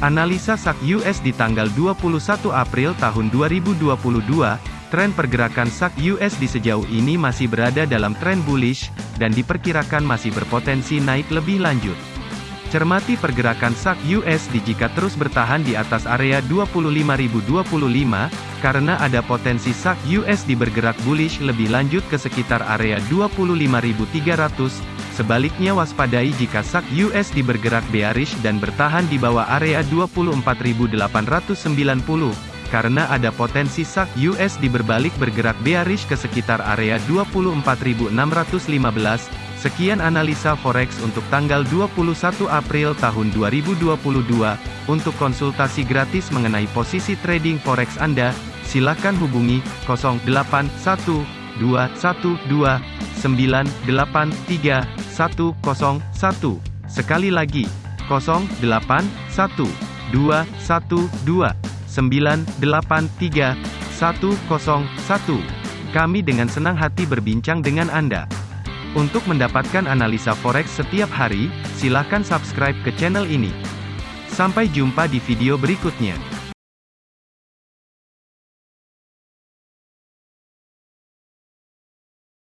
Analisa SAK US di tanggal 21 April tahun 2022, tren pergerakan SAK US di sejauh ini masih berada dalam tren bullish, dan diperkirakan masih berpotensi naik lebih lanjut. Cermati pergerakan SAK USD jika terus bertahan di atas area 25.025, karena ada potensi SAK USD bergerak bullish lebih lanjut ke sekitar area 25.300, Sebaliknya waspadai jika SAK USD bergerak bearish dan bertahan di bawah area 24.890, karena ada potensi SAK USD berbalik bergerak bearish ke sekitar area 24.615. Sekian analisa forex untuk tanggal 21 April tahun 2022. Untuk konsultasi gratis mengenai posisi trading forex Anda, silakan hubungi 081212983101. Sekali lagi, 081212983101. Kami dengan senang hati berbincang dengan Anda. Untuk mendapatkan analisa forex setiap hari, silakan subscribe ke channel ini. Sampai jumpa di video berikutnya.